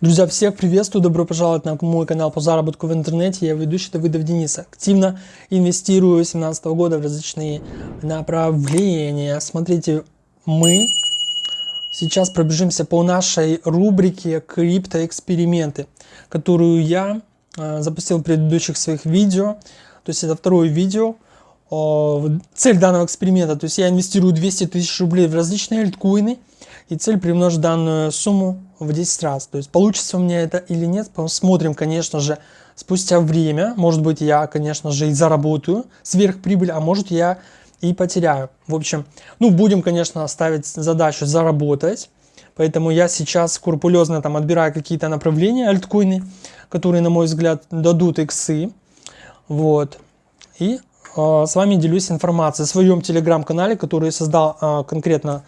Друзья, всех приветствую, добро пожаловать на мой канал по заработку в интернете. Я ведущий Давыдов Денис. Активно инвестирую с 2017 года в различные направления. Смотрите, мы сейчас пробежимся по нашей рубрике «Криптоэксперименты», которую я э, запустил в предыдущих своих видео. То есть это второе видео. Цель данного эксперимента, то есть я инвестирую 200 тысяч рублей в различные альткоины, и цель примножить данную сумму в 10 раз. То есть получится у меня это или нет, посмотрим, конечно же, спустя время. Может быть, я, конечно же, и заработаю сверхприбыль, а может я и потеряю. В общем, ну, будем, конечно, ставить задачу заработать. Поэтому я сейчас скрупулезно там отбираю какие-то направления, альткоины, которые, на мой взгляд, дадут иксы. Вот. И с вами делюсь информацией в своем телеграм-канале, который создал э, конкретно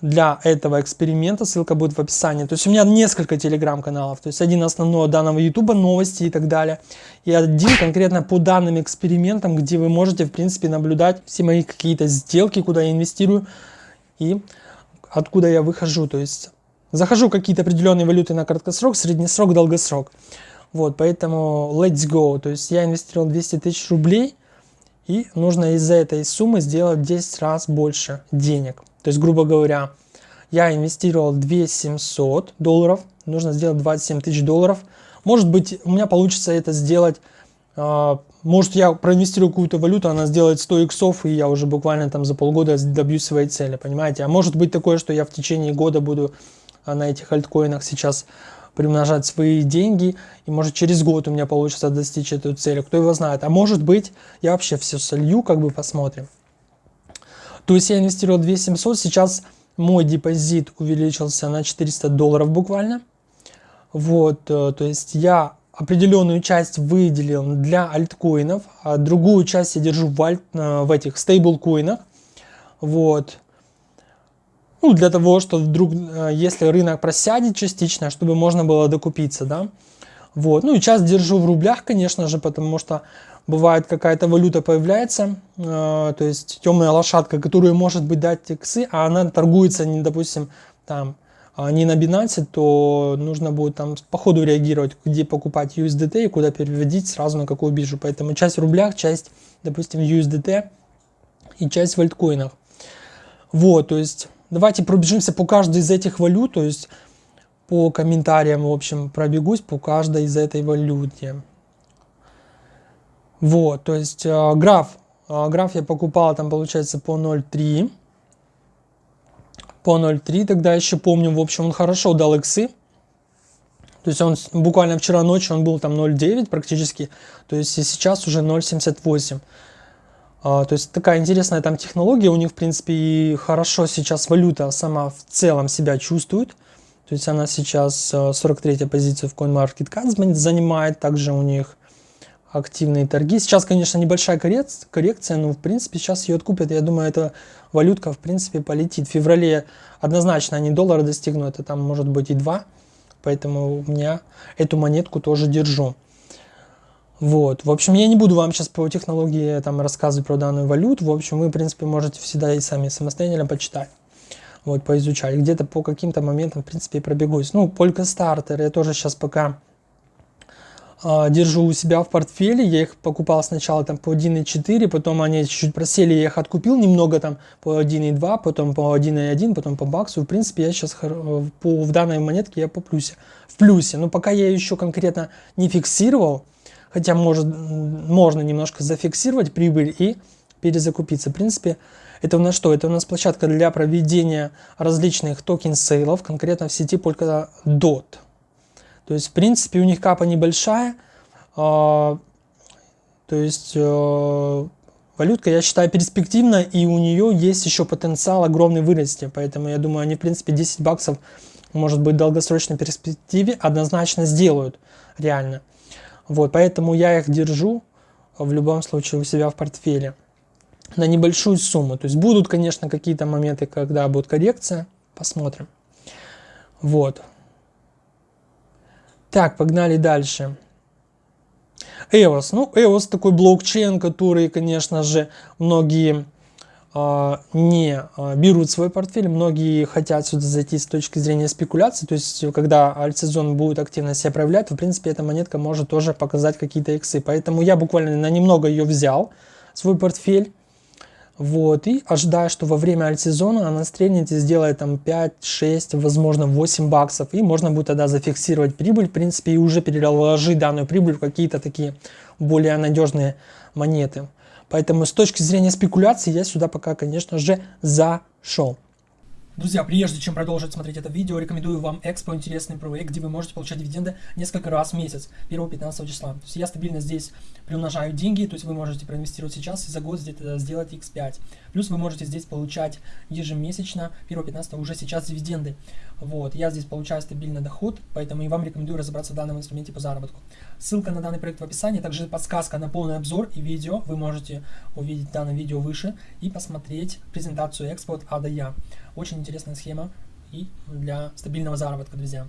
для этого эксперимента, ссылка будет в описании. То есть у меня несколько телеграм-каналов, то есть один основной данного ютуба, новости и так далее. И один конкретно по данным экспериментам, где вы можете в принципе наблюдать все мои какие-то сделки, куда я инвестирую и откуда я выхожу. То есть захожу какие-то определенные валюты на краткосрок, среднесрок, долгосрок. Вот, поэтому let's go. То есть я инвестировал 200 тысяч рублей и нужно из-за этой суммы сделать 10 раз больше денег. То есть, грубо говоря, я инвестировал 2700 долларов, нужно сделать 27 тысяч долларов. Может быть, у меня получится это сделать, э, может я проинвестирую какую-то валюту, она сделает 100 иксов, и я уже буквально там за полгода добьюсь своей цели, понимаете? А может быть такое, что я в течение года буду а, на этих альткоинах сейчас примножать свои деньги, и может через год у меня получится достичь эту цель, кто его знает. А может быть, я вообще все солью, как бы посмотрим. То есть я инвестировал 2700, сейчас мой депозит увеличился на 400 долларов буквально. Вот, э, то есть я определенную часть выделил для альткоинов, а другую часть я держу в, альт, э, в этих стейблкоинах. Вот. Ну, для того, что вдруг, э, если рынок просядет частично, чтобы можно было докупиться, да. Вот. Ну и часть держу в рублях, конечно же, потому что бывает какая-то валюта появляется, э, то есть темная лошадка, которая может быть дать иксы, а она торгуется, не, допустим, там, а не на Binance, то нужно будет там по ходу реагировать, где покупать USDT и куда переводить сразу на какую биржу. Поэтому часть в рублях, часть, допустим, USDT и часть в альткоинах. Вот, то есть давайте пробежимся по каждой из этих валют, то есть по комментариям, в общем, пробегусь по каждой из этой валюте. Вот, то есть э, граф, э, граф я покупал там получается по 0.3. По 0.3 тогда еще помню, в общем, он хорошо дал иксы. То есть он буквально вчера ночью он был там 0.9 практически, то есть и сейчас уже 0.78. А, то есть такая интересная там технология, у них в принципе и хорошо сейчас валюта сама в целом себя чувствует. То есть она сейчас 43 э, позиция в CoinMarketCap занимает, также у них активные торги. Сейчас, конечно, небольшая коррекция, но в принципе сейчас ее откупят. Я думаю, эта валютка в принципе полетит. В феврале однозначно они доллара достигнут, это там может быть и два. Поэтому у меня эту монетку тоже держу. Вот, в общем, я не буду вам сейчас по технологии там рассказывать про данную валюту. В общем, вы, в принципе, можете всегда и сами самостоятельно почитать. Вот, поизучать. Где-то по каким-то моментам, в принципе, и пробегусь. Ну, Полька Стартер я тоже сейчас пока а, держу у себя в портфеле. Я их покупал сначала там по 1.4, потом они чуть-чуть просели, я их откупил немного там по 1.2, потом по 1.1, потом по баксу. В принципе, я сейчас по, в данной монетке я по плюсе. В плюсе. Но пока я еще конкретно не фиксировал, хотя может, можно немножко зафиксировать прибыль и перезакупиться. В принципе, это у нас что? Это у нас площадка для проведения различных токен-сейлов, конкретно в сети Polkadot. То есть, в принципе, у них капа небольшая. А, то есть, э, валютка, я считаю, перспективна, и у нее есть еще потенциал огромный вырасти. Поэтому, я думаю, они, в принципе, 10 баксов, может быть, в долгосрочной перспективе однозначно сделают, реально. Вот, поэтому я их держу в любом случае у себя в портфеле на небольшую сумму. То есть будут, конечно, какие-то моменты, когда будет коррекция. Посмотрим. Вот. Так, погнали дальше. EOS. Ну, EOS такой блокчейн, который, конечно же, многие не а, берут свой портфель. Многие хотят сюда зайти с точки зрения спекуляции. То есть, когда альтсезон будет активно себя проявлять, в принципе, эта монетка может тоже показать какие-то иксы. Поэтому я буквально на немного ее взял, свой портфель. Вот, и ожидаю, что во время альтсезона она стрельнет и сделает там 5, 6, возможно 8 баксов. И можно будет тогда зафиксировать прибыль, в принципе, и уже переложить данную прибыль в какие-то такие более надежные монеты. Поэтому с точки зрения спекуляции я сюда пока, конечно же, зашел. Друзья, прежде чем продолжить смотреть это видео, рекомендую вам Экспо, интересный проект, где вы можете получать дивиденды несколько раз в месяц, 1-15 числа. То есть я стабильно здесь приумножаю деньги, то есть вы можете проинвестировать сейчас и за год где-то сделать x5. Плюс вы можете здесь получать ежемесячно, 1-15 уже сейчас дивиденды. Вот, я здесь получаю стабильный доход, поэтому и вам рекомендую разобраться в данном инструменте по заработку. Ссылка на данный проект в описании, также подсказка на полный обзор и видео. Вы можете увидеть данное видео выше и посмотреть презентацию Экспо от А до Я. Очень интересная схема и для стабильного заработка, друзья.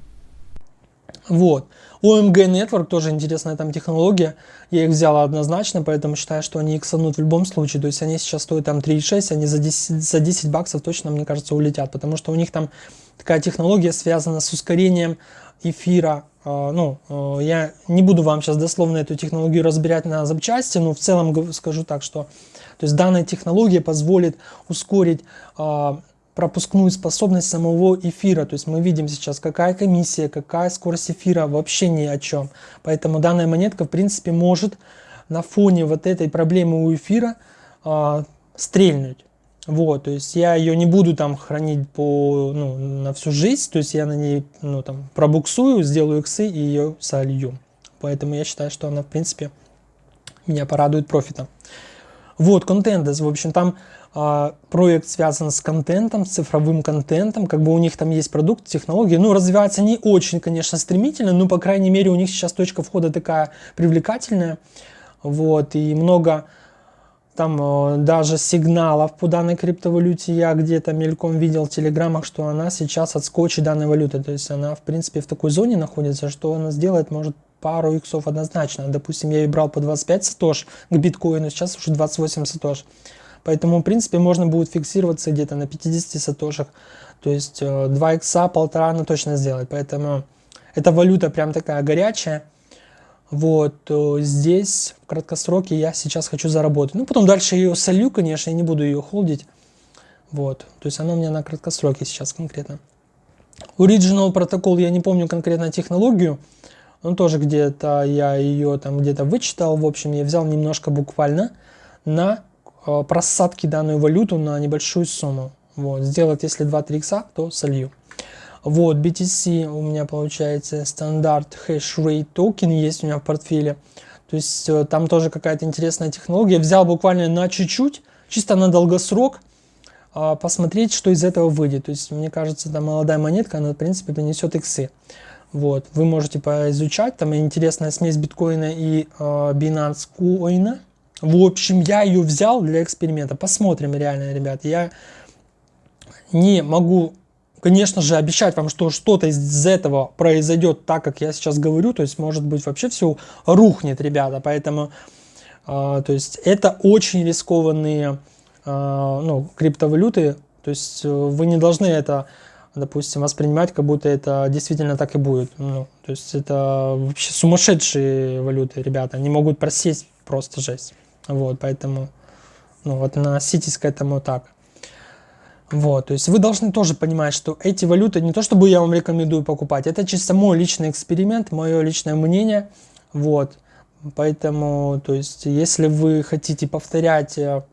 Вот. OMG Network тоже интересная там технология. Я их взял однозначно, поэтому считаю, что они иксанут в любом случае. То есть они сейчас стоят там 3,6, они за 10, за 10 баксов точно, мне кажется, улетят. Потому что у них там такая технология связана с ускорением эфира. А, ну, а, я не буду вам сейчас дословно эту технологию разбирать на запчасти, но в целом скажу так, что то есть данная технология позволит ускорить а, пропускную способность самого эфира. То есть мы видим сейчас, какая комиссия, какая скорость эфира, вообще ни о чем. Поэтому данная монетка, в принципе, может на фоне вот этой проблемы у эфира э, стрельнуть. Вот, то есть я ее не буду там хранить по, ну, на всю жизнь, то есть я на ней, ну, там, пробуксую, сделаю иксы и ее солью. Поэтому я считаю, что она, в принципе, меня порадует профитом. Вот, контентес, в общем, там а, проект связан с контентом, с цифровым контентом, как бы у них там есть продукт, технологии, ну, развивается не очень, конечно, стремительно, но, по крайней мере, у них сейчас точка входа такая привлекательная, вот, и много там э, даже сигналов по данной криптовалюте. Я где-то мельком видел в телеграммах, что она сейчас отскочит данной валюты, то есть она, в принципе, в такой зоне находится, что она сделает, может, пару иксов однозначно, допустим, я брал по 25 сатош к биткоину, сейчас уже 28 сатош, Поэтому, в принципе, можно будет фиксироваться где-то на 50 сатошах. То есть 2 э, икса, полтора она точно сделает. Поэтому эта валюта прям такая горячая. Вот, здесь в краткосроке я сейчас хочу заработать. Ну, потом дальше ее солью, конечно, я не буду ее холдить. Вот, то есть она у меня на краткосроке сейчас конкретно. Original протокол, я не помню конкретно технологию. Но тоже где-то я ее там где-то вычитал. В общем, я взял немножко буквально на Э, просадки данную валюту на небольшую сумму. Вот, сделать если 2-3 икса, то солью. Вот, BTC у меня получается стандарт rate токен есть у меня в портфеле. То есть э, там тоже какая-то интересная технология. Взял буквально на чуть-чуть, чисто на долгосрок, а, посмотреть, что из этого выйдет. То есть мне кажется, там молодая монетка, она в принципе принесет иксы. Вот, вы можете поизучать, там интересная смесь биткоина и э, Binance Coin. В общем, я ее взял для эксперимента. Посмотрим реально, ребят. Я не могу, конечно же, обещать вам, что что-то из этого произойдет так, как я сейчас говорю. То есть, может быть, вообще все рухнет, ребята. Поэтому, э, то есть, это очень рискованные э, ну, криптовалюты. То есть, вы не должны это допустим, воспринимать, как будто это действительно так и будет. Ну, то есть это вообще сумасшедшие валюты, ребята. Они могут просесть просто жесть. Вот, поэтому, ну, вот относитесь к этому так. Вот, то есть вы должны тоже понимать, что эти валюты, не то чтобы я вам рекомендую покупать, это чисто мой личный эксперимент, мое личное мнение, вот. Поэтому, то есть, если вы хотите повторять э,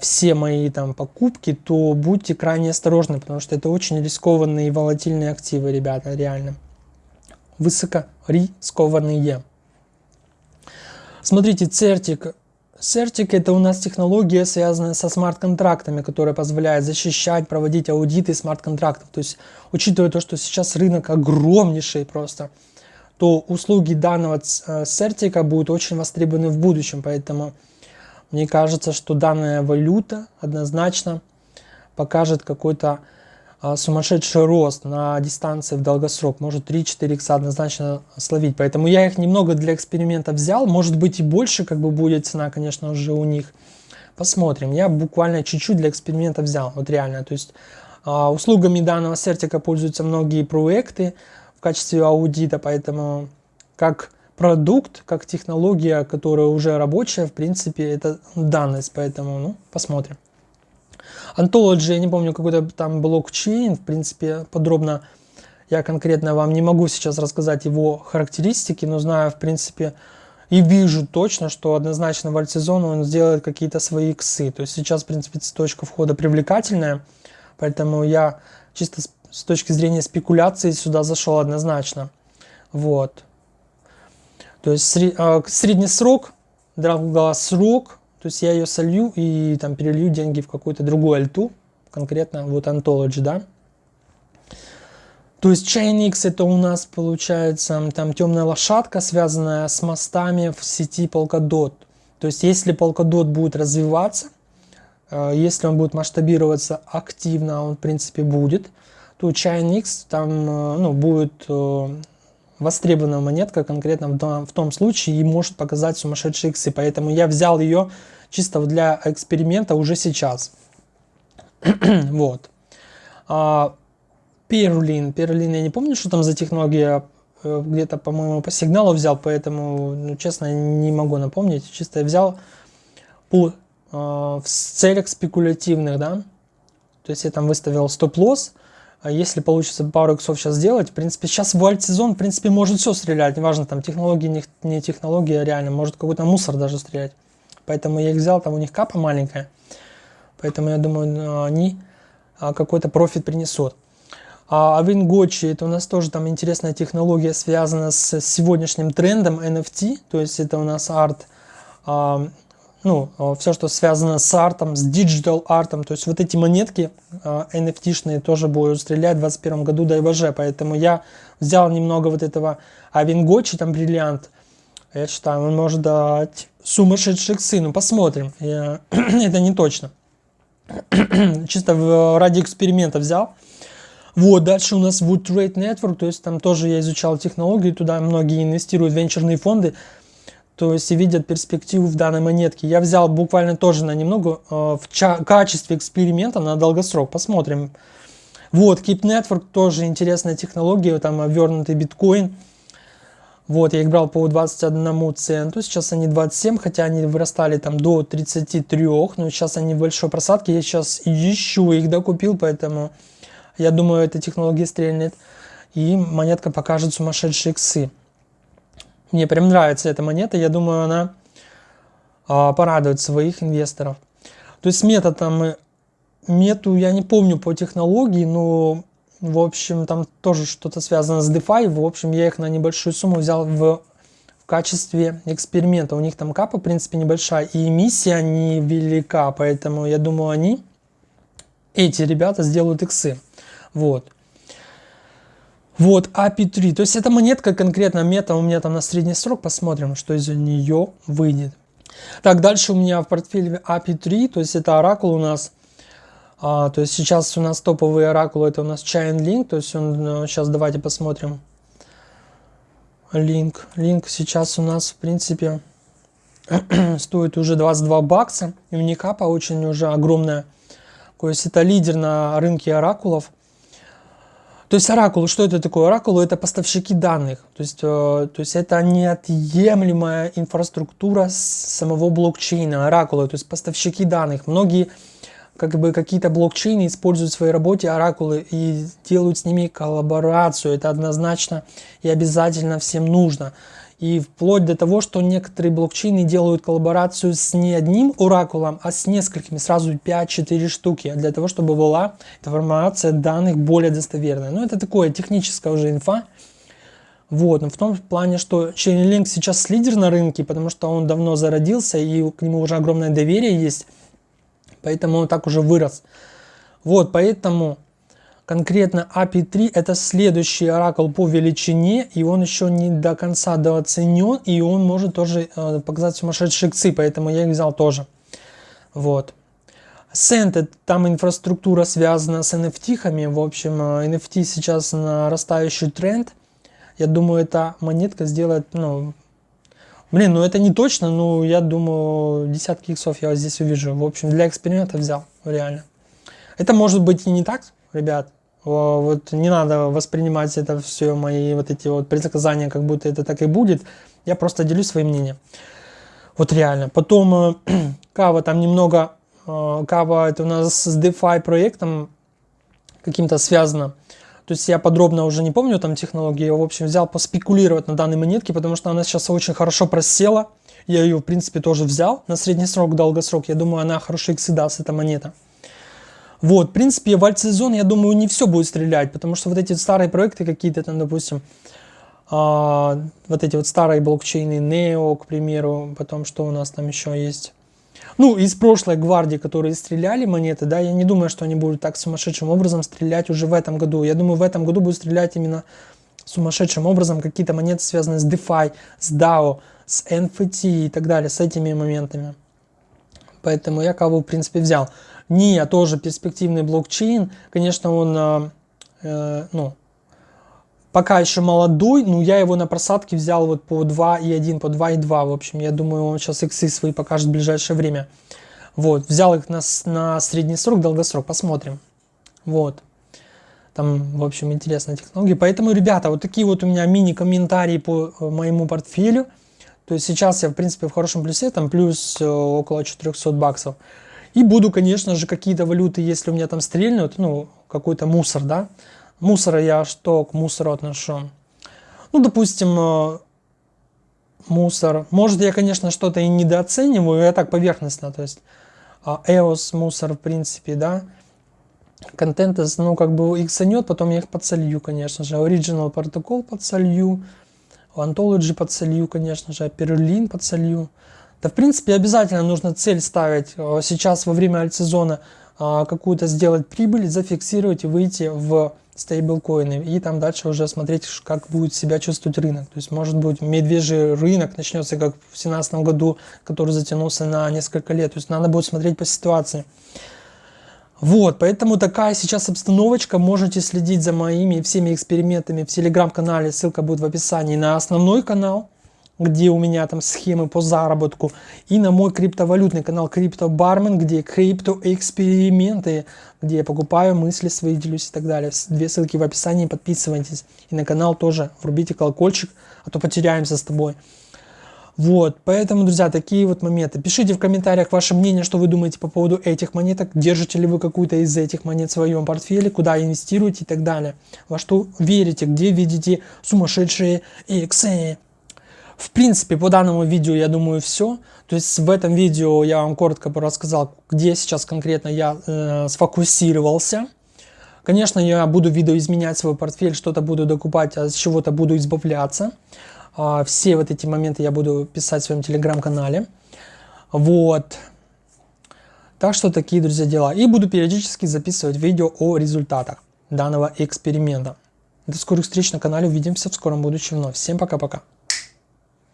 все мои там покупки, то будьте крайне осторожны, потому что это очень рискованные и волатильные активы, ребята, реально. Высокорискованные. Смотрите, Certic. Certic это у нас технология, связанная со смарт-контрактами, которая позволяет защищать, проводить аудиты смарт-контрактов. То есть, учитывая то, что сейчас рынок огромнейший просто, то услуги данного Certic будут очень востребованы в будущем. Поэтому мне кажется, что данная валюта однозначно покажет какой-то а, сумасшедший рост на дистанции в долгосрок, может 3-4 икса однозначно словить. Поэтому я их немного для эксперимента взял, может быть и больше как бы будет цена, конечно, уже у них. Посмотрим. Я буквально чуть-чуть для эксперимента взял, вот реально. То есть а, услугами данного сертика пользуются многие проекты в качестве аудита, поэтому как продукт, как технология, которая уже рабочая, в принципе, это данность, поэтому, ну, посмотрим. Ontology, я не помню, какой-то там блокчейн, в принципе, подробно я конкретно вам не могу сейчас рассказать его характеристики, но знаю, в принципе, и вижу точно, что однозначно в альтсезону он сделает какие-то свои иксы. То есть сейчас, в принципе, точка входа привлекательная, Поэтому я чисто с точки зрения спекуляции сюда зашел однозначно. Вот. То есть э, средний срок, срок, то есть я ее солью и там перелью деньги в какую-то другую альту, конкретно вот Anthology, да. То есть Chainx это у нас получается там темная лошадка, связанная с мостами в сети Polkadot. То есть если Polkadot будет развиваться, Э, если он будет масштабироваться активно, он в принципе будет, то Chainix там э, ну, будет э, востребованная монетка конкретно в том случае и может показать сумасшедшие иксы. Поэтому я взял ее чисто для эксперимента уже сейчас. вот. А, Перлин. Перлин, я не помню, что там за технология. Где-то, по-моему, по сигналу взял, поэтому, ну, честно, не могу напомнить. Чисто я взял по Э, в целях спекулятивных, да, то есть я там выставил стоп-лосс, а если получится пару иксов сейчас сделать, в принципе, сейчас в альт-сезон, в принципе, может все стрелять, неважно, там, технологии, не, не технология, реально, может какой-то мусор даже стрелять. Поэтому я их взял, там у них капа маленькая, поэтому я думаю, они а, какой-то профит принесут. А Авингочи, это у нас тоже там интересная технология, связана с сегодняшним трендом NFT, то есть это у нас арт, а, ну, а, все, что связано с артом, с digital артом, то есть вот эти монетки NFT-шные а, тоже будут стрелять в 2021 году до ИВЖ, поэтому я взял немного вот этого Авингочи, там бриллиант, я считаю, он может дать сумасшедших сыну, посмотрим, я, это не точно, чисто в, ради эксперимента взял. Вот, дальше у нас Wood Trade Network, то есть там тоже я изучал технологии, туда многие инвестируют венчурные фонды, то есть видят перспективу в данной монетке. Я взял буквально тоже на немного э, в качестве эксперимента на долгосрок. Посмотрим. Вот, Keep Network тоже интересная технология, там обвернутый биткоин. Вот, я их брал по 21 центу, сейчас они 27, хотя они вырастали там до 33, но сейчас они в большой просадке, я сейчас еще их докупил, поэтому я думаю, эта технология стрельнет, и монетка покажет сумасшедшие иксы. Мне прям нравится эта монета, я думаю, она а, порадует своих инвесторов. То есть метод там, мету я не помню по технологии, но в общем там тоже что-то связано с DeFi. В общем, я их на небольшую сумму взял в, в качестве эксперимента. У них там капа, в принципе, небольшая, и эмиссия невелика, поэтому я думаю, они, эти ребята, сделают иксы. Вот. Вот, API3. То есть эта монетка конкретно мета у меня там на средний срок. Посмотрим, что из нее выйдет. Так, дальше у меня в портфеле API3. То есть это оракул у нас. А, то есть сейчас у нас топовый оракул. Это у нас Chainlink. То есть он, сейчас э, давайте посмотрим. Линк. Линк сейчас у нас в принципе стоит уже 22 бакса. И уникапа очень уже огромная. То есть это лидер на рынке оракулов. То есть оракул, что это такое? Оракул это поставщики данных. То есть, э, то есть это неотъемлемая инфраструктура самого блокчейна, оракула, то есть поставщики данных. Многие как бы какие-то блокчейны используют в своей работе оракулы и делают с ними коллаборацию. Это однозначно и обязательно всем нужно. И вплоть до того, что некоторые блокчейны делают коллаборацию с не одним оракулом, а с несколькими, сразу 5-4 штуки, для того, чтобы была информация данных более достоверная. Но ну, это такое техническая уже инфа. Вот, но в том плане, что Chainlink сейчас лидер на рынке, потому что он давно зародился, и к нему уже огромное доверие есть, поэтому он так уже вырос. Вот, поэтому Конкретно API 3 это следующий оракул по величине, и он еще не до конца дооценен, и он может тоже э, показать сумасшедшие иксы, поэтому я их взял тоже. Вот. Send, там инфраструктура связана с NFT-хами, в общем, NFT э, сейчас нарастающий тренд. Я думаю, эта монетка сделает ну, Блин, ну это не точно, но я думаю, десятки иксов я здесь увижу. В общем, для эксперимента взял, реально. Это может быть и не так, ребят. Вот не надо воспринимать это все, мои вот эти вот предсказания, как будто это так и будет. Я просто делюсь своим мнением. Вот реально. Потом э, Кава там немного, э, Кава это у нас с DeFi проектом каким-то связано. То есть я подробно уже не помню там технологии, я в общем взял поспекулировать на данной монетке, потому что она сейчас очень хорошо просела. Я ее в принципе тоже взял на средний срок, долгосрок. Я думаю, она хорошо иксы даст, эта монета. Вот, в принципе, в альтсезон, я думаю, не все будет стрелять, потому что вот эти старые проекты какие-то там, допустим, а, вот эти вот старые блокчейны, Neo, к примеру, потом что у нас там еще есть, ну, из прошлой гвардии, которые стреляли монеты, да, я не думаю, что они будут так сумасшедшим образом стрелять уже в этом году. Я думаю, в этом году будут стрелять именно сумасшедшим образом какие-то монеты, связанные с DeFi, с DAO, с NFT и так далее, с этими моментами. Поэтому я кого, в принципе, взял. NIA тоже перспективный блокчейн. Конечно, он, э, э ну, пока еще молодой, но я его на просадке взял вот по 2,1, по 2,2. В общем, я думаю, он сейчас иксы свои покажет в ближайшее время. Вот, взял их на, на средний срок, долгосрок, посмотрим. Вот. Там, в общем, интересная технология. Поэтому, ребята, вот такие вот у меня мини-комментарии по э, моему портфелю. То есть сейчас я, в принципе, в хорошем плюсе, там плюс э, около 400 баксов. И буду, конечно же, какие-то валюты, если у меня там стрельнут, ну, какой-то мусор, да, Мусора я что к мусору отношу? Ну, допустим, э, мусор. Может, я, конечно, что-то и недооцениваю, я так поверхностно, то есть EOS а, мусор, в принципе, да. Контент, ну, как бы их санет, потом я их подсолью, конечно же. Original протокол подсолью, Anthology подсолью, конечно же, Perlin подсолью. Да, в принципе, обязательно нужно цель ставить э, сейчас во время альтсезона а, какую-то сделать прибыль, зафиксировать и выйти в стейблкоины, и там дальше уже смотреть, как будет себя чувствовать рынок. То есть, может быть, медвежий рынок начнется, как в 2017 году, который затянулся на несколько лет. То есть, надо будет смотреть по ситуации. Вот, поэтому такая сейчас обстановочка. Можете следить за моими всеми экспериментами в телеграм-канале. Ссылка будет в описании на основной канал где у меня там схемы по заработку, и на мой криптовалютный канал Крипто Бармен, где криптоэксперименты, где я покупаю мысли свои, делюсь и так далее. Две ссылки в описании, подписывайтесь. И на канал тоже врубите колокольчик, а то потеряемся с тобой. Вот, поэтому, друзья, такие вот моменты. Пишите в комментариях ваше мнение, что вы думаете по поводу этих монеток. Держите ли вы какую-то из этих монет в своем портфеле, куда инвестируете и так далее. Во что верите, где видите сумасшедшие иксы. В принципе, по данному видео, я думаю, все. То есть в этом видео я вам коротко рассказал, где сейчас конкретно я э, сфокусировался. Конечно, я буду видоизменять свой портфель, что-то буду докупать, а с чего-то буду избавляться. А, все вот эти моменты я буду писать в своем телеграм-канале. Вот. Так что такие, друзья, дела. И буду периодически записывать видео о результатах данного эксперимента. До скорых встреч на канале. Увидимся в скором будущем вновь. Всем пока-пока.